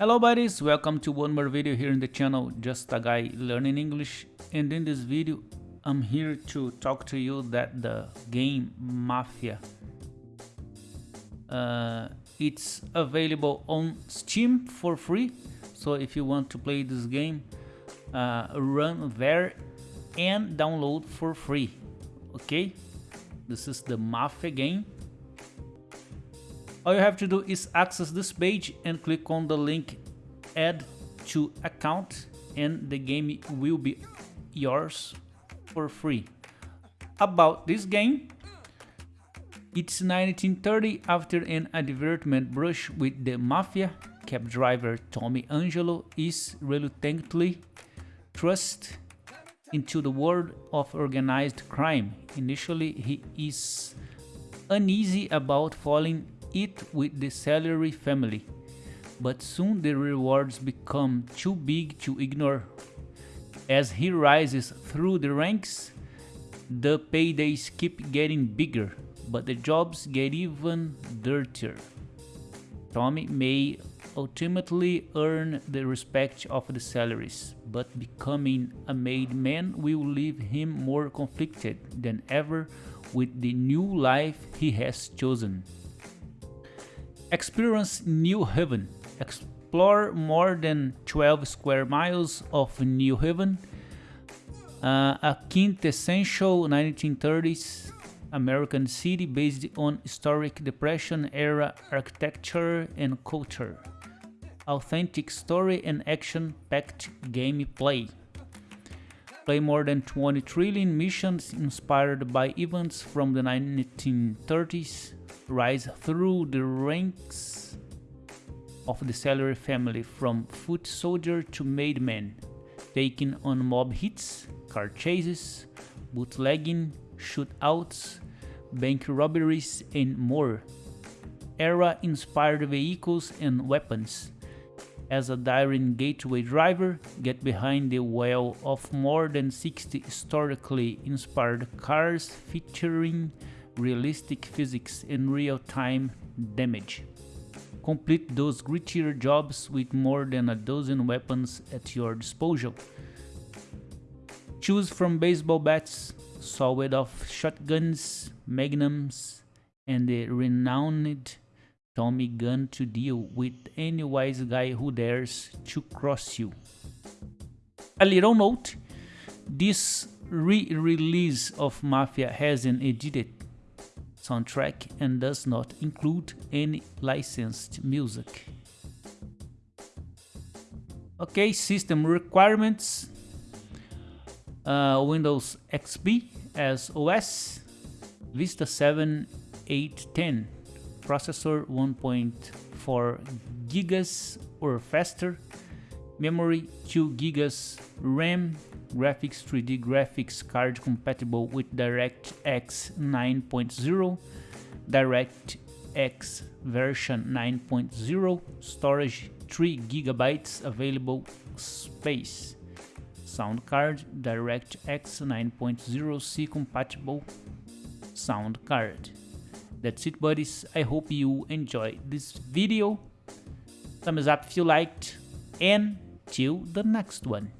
Hello buddies, welcome to one more video here in the channel, Just a Guy Learning English. And in this video, I'm here to talk to you that the game Mafia, uh, it's available on Steam for free. So if you want to play this game, uh, run there and download for free. Okay, this is the Mafia game all you have to do is access this page and click on the link add to account and the game will be yours for free. About this game, it's 1930 after an advertisement brush with the mafia, cab driver Tommy Angelo is reluctantly thrust into the world of organized crime. Initially, he is uneasy about falling it with the Salieri family, but soon the rewards become too big to ignore. As he rises through the ranks, the paydays keep getting bigger, but the jobs get even dirtier. Tommy may ultimately earn the respect of the Salieris, but becoming a made man will leave him more conflicted than ever with the new life he has chosen. Experience New Haven. Explore more than 12 square miles of New Haven, uh, a quintessential 1930s American city based on historic Depression era architecture and culture. Authentic story and action-packed gameplay. Play more than 20 trillion missions inspired by events from the 1930s rise through the ranks of the Salieri family from foot soldier to made man, taking on mob hits, car chases, bootlegging, shootouts, bank robberies and more. Era-inspired vehicles and weapons. As a daring gateway driver, get behind the wheel of more than 60 historically inspired cars featuring realistic physics and real-time damage. Complete those grittier jobs with more than a dozen weapons at your disposal. Choose from baseball bats, sawed-off shotguns, magnums, and the renowned Tommy gun to deal with any wise guy who dares to cross you. A little note, this re-release of Mafia has an edited soundtrack and does not include any licensed music. Okay, system requirements. Uh, Windows XP as OS, Vista 7 810, processor 1.4 gigas or faster, memory 2 gigas, RAM graphics 3D graphics card compatible with DirectX 9.0, DirectX version 9.0, storage 3 gigabytes available space. Sound card DirectX 9.0C compatible sound card. That's it buddies, I hope you enjoyed this video. Thumbs up if you liked and till the next one.